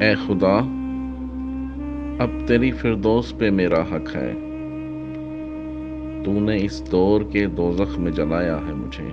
اے خدا، اب تیری فردوس پہ میرا حق ہے۔ تو نے اس دور کے دوزخ میں جلایا ہے مجھے۔